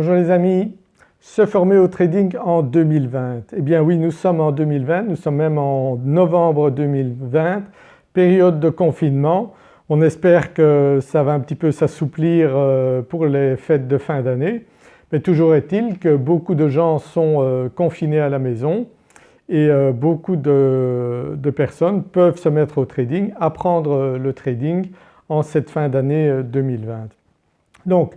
Bonjour les amis, se former au trading en 2020. Eh bien oui nous sommes en 2020, nous sommes même en novembre 2020, période de confinement. On espère que ça va un petit peu s'assouplir euh, pour les fêtes de fin d'année mais toujours est-il que beaucoup de gens sont euh, confinés à la maison et euh, beaucoup de, personnes peuvent se mettre au trading, apprendre le trading en cette fin d'année 2020. Donc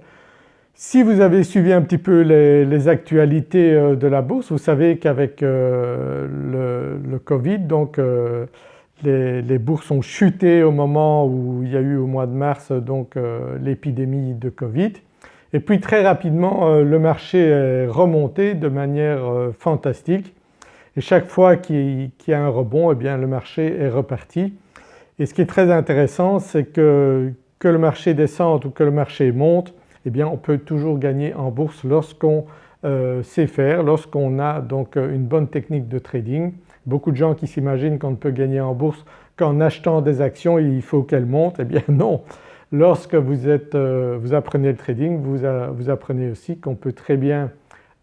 si vous avez suivi un petit peu les, actualités euh, de la bourse, vous savez qu'avec euh, le, Covid donc euh, les, bourses ont chuté au moment où il y a eu au mois de mars donc l'épidémie de Covid. Et puis très rapidement le marché est remonté de manière fantastique. Et chaque fois qu'il y a un rebond eh bien le marché est reparti. Et ce qui est très intéressant c'est que, que le marché descende ou que le marché monte eh bien on peut toujours gagner en bourse lorsqu'on euh, sait faire, lorsqu'on a donc euh, une bonne technique de trading. Beaucoup de gens qui s'imaginent qu'on ne peut gagner en bourse qu'en achetant des actions il faut qu'elles montent, eh bien non. Lorsque vous, êtes, euh, vous apprenez le trading vous, vous apprenez aussi qu'on peut très bien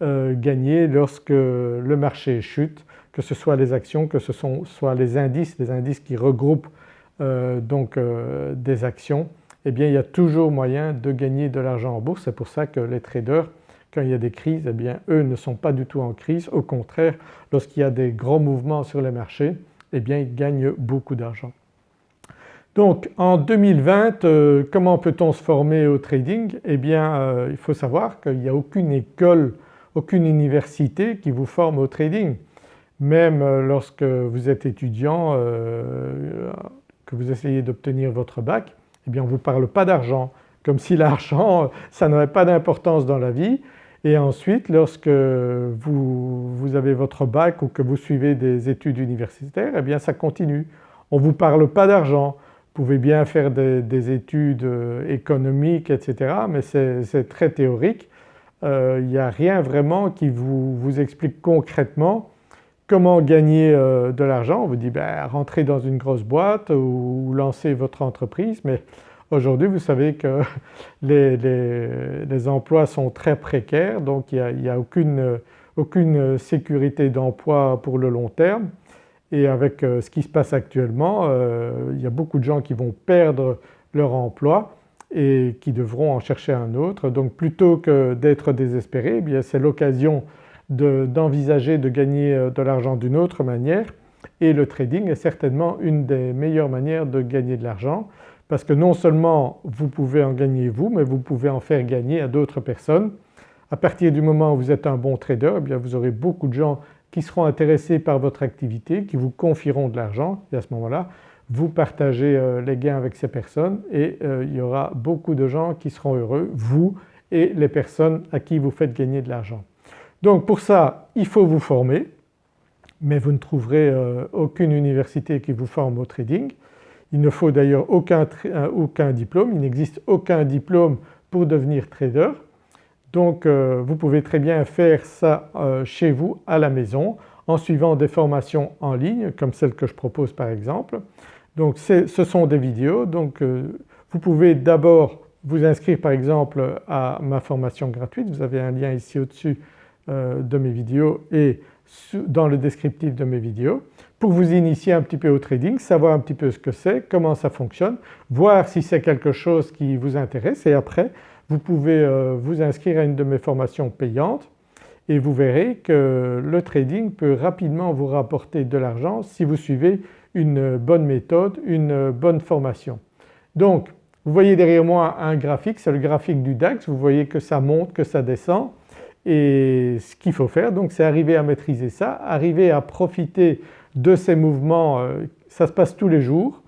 gagner lorsque le marché chute, que ce soit les actions, que ce soit les indices, les indices qui regroupent donc des actions eh bien il y a toujours moyen de gagner de l'argent en bourse. C'est pour ça que les traders quand il y a des crises eh bien eux ne sont pas du tout en crise. Au contraire lorsqu'il y a des grands mouvements sur les marchés eh bien ils gagnent beaucoup d'argent. Donc en 2020 euh, comment peut-on se former au trading? Eh bien euh, il faut savoir qu'il n'y a aucune école, aucune université qui vous forme au trading. Même euh, lorsque vous êtes étudiant, que vous essayez d'obtenir votre bac, eh bien on ne vous parle pas d'argent, comme si l'argent ça n'aurait pas d'importance dans la vie et ensuite lorsque vous, avez votre bac ou que vous suivez des études universitaires eh bien ça continue. On ne vous parle pas d'argent, vous pouvez bien faire des, études euh, économiques etc. mais c'est très théorique. Euh, il n'y a rien vraiment qui vous explique concrètement Comment gagner euh, de l'argent? On vous dit ben, rentrez dans une grosse boîte ou lancez votre entreprise. Mais aujourd'hui vous savez que les, emplois sont très précaires. Donc il n'y a, aucune, sécurité d'emploi pour le long terme. Et avec euh, ce qui se passe actuellement euh, il y a beaucoup de gens qui vont perdre leur emploi et qui devront en chercher un autre. Donc plutôt que d'être désespérés eh c'est l'occasion d'envisager de, gagner euh, de l'argent d'une autre manière et le trading est certainement une des meilleures manières de gagner de l'argent parce que non seulement vous pouvez en gagner vous mais vous pouvez en faire gagner à d'autres personnes. À partir du moment où vous êtes un bon trader eh bien vous aurez beaucoup de gens qui seront intéressés par votre activité, qui vous confieront de l'argent et à ce moment-là vous partagez euh, les gains avec ces personnes et euh, il y aura beaucoup de gens qui seront heureux, vous et les personnes à qui vous faites gagner de l'argent. Donc pour ça il faut vous former mais vous ne trouverez euh, aucune université qui vous forme au trading. Il ne faut d'ailleurs aucun, euh, diplôme, il n'existe aucun diplôme pour devenir trader. Donc euh, vous pouvez très bien faire ça chez vous à la maison en suivant des formations en ligne comme celle que je propose par exemple. Donc ce sont des vidéos donc vous pouvez d'abord vous inscrire par exemple à ma formation gratuite, vous avez un lien ici au-dessus de mes vidéos et dans le descriptif de mes vidéos. Pour vous initier un petit peu au trading, savoir un petit peu ce que c'est, comment ça fonctionne, voir si c'est quelque chose qui vous intéresse. Et après vous pouvez euh, vous inscrire à une de mes formations payantes et vous verrez que le trading peut rapidement vous rapporter de l'argent si vous suivez une bonne méthode, une bonne formation. Donc vous voyez derrière moi un graphique, c'est le graphique du DAX, vous voyez que ça monte, que ça descend et ce qu'il faut faire donc c'est arriver à maîtriser ça, arriver à profiter de ces mouvements, euh, ça se passe tous les jours.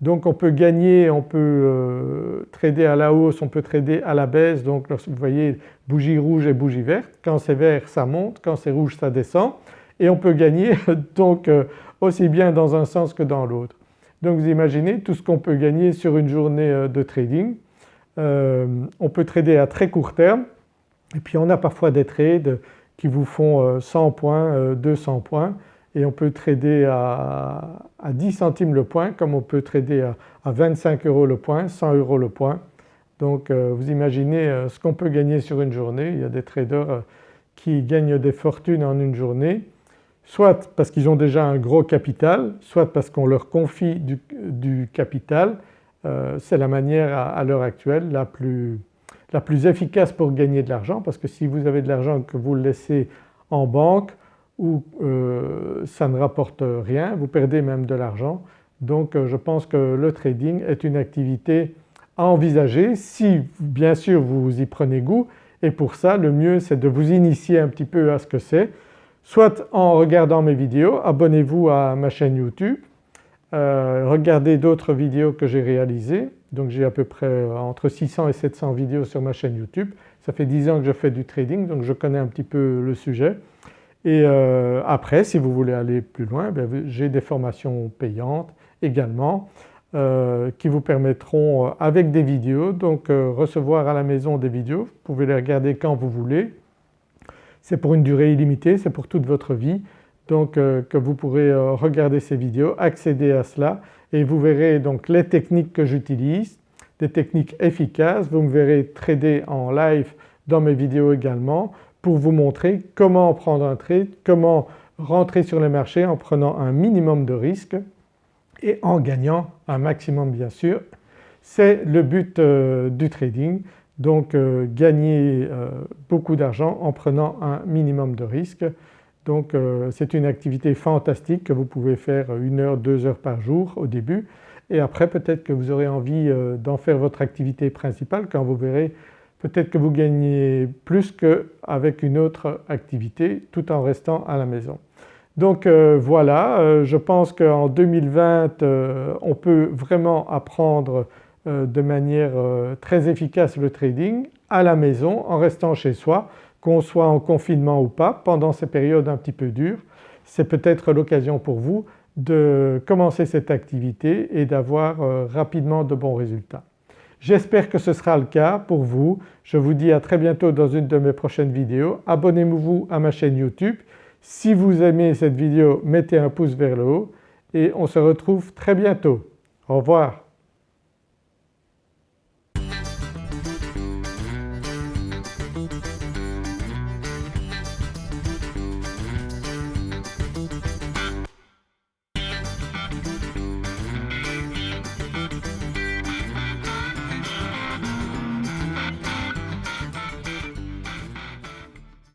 Donc on peut gagner, on peut euh, trader à la hausse, on peut trader à la baisse donc vous voyez bougie rouge et bougie verte, quand c'est vert ça monte, quand c'est rouge ça descend et on peut gagner donc euh, aussi bien dans un sens que dans l'autre. Donc vous imaginez tout ce qu'on peut gagner sur une journée de trading. on peut trader à très court terme et puis on a parfois des trades qui vous font 100 euh, points, 200 euh, points et on peut trader à, 10 centimes le point comme on peut trader à, 25 euros le point, 100 euros le point. Donc vous imaginez ce qu'on peut gagner sur une journée, il y a des traders qui gagnent des fortunes en une journée soit parce qu'ils ont déjà un gros capital, soit parce qu'on leur confie du, capital. Euh, c'est la manière à, l'heure actuelle la plus, la plus, efficace pour gagner de l'argent parce que si vous avez de l'argent que vous le laissez en banque ou euh, ça ne rapporte rien, vous perdez même de l'argent. Donc euh, je pense que le trading est une activité à envisager si bien sûr vous y prenez goût et pour ça le mieux c'est de vous initier un petit peu à ce que c'est soit en regardant mes vidéos, abonnez-vous à ma chaîne YouTube, euh, regardez d'autres vidéos que j'ai réalisées, donc j'ai à peu près euh, entre 600 et 700 vidéos sur ma chaîne YouTube. Ça fait 10 ans que je fais du trading donc je connais un petit peu le sujet. Et euh, après si vous voulez aller plus loin ben, j'ai des formations payantes également qui vous permettront avec des vidéos donc recevoir à la maison des vidéos, vous pouvez les regarder quand vous voulez c'est pour une durée illimitée, c'est pour toute votre vie donc euh, que vous pourrez euh, regarder ces vidéos, accéder à cela et vous verrez donc les techniques que j'utilise, des techniques efficaces. Vous me verrez trader en live dans mes vidéos également pour vous montrer comment prendre un trade, comment rentrer sur les marchés en prenant un minimum de risques et en gagnant un maximum bien sûr. C'est le but euh, du trading donc gagner beaucoup d'argent en prenant un minimum de risque. Donc euh, c'est une activité fantastique que vous pouvez faire une heure, deux heures par jour au début et après peut-être que vous aurez envie d'en faire votre activité principale quand vous verrez peut-être que vous gagnez plus qu'avec une autre activité tout en restant à la maison. Donc voilà, je pense qu'en 2020 on peut vraiment apprendre euh, de manière euh, très efficace le trading à la maison en restant chez soi, qu'on soit en confinement ou pas pendant ces périodes un petit peu dures. C'est peut-être l'occasion pour vous de commencer cette activité et d'avoir euh, rapidement de bons résultats. J'espère que ce sera le cas pour vous. Je vous dis à très bientôt dans une de mes prochaines vidéos. Abonnez-vous à ma chaîne YouTube. Si vous aimez cette vidéo mettez un pouce vers le haut et on se retrouve très bientôt. Au revoir.